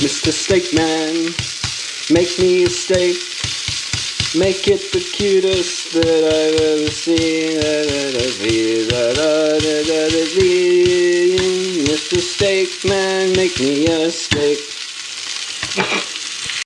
Mr. Steak Man, make me a steak. Make it the cutest that I've ever seen. Mr. Steak Man, make me a steak.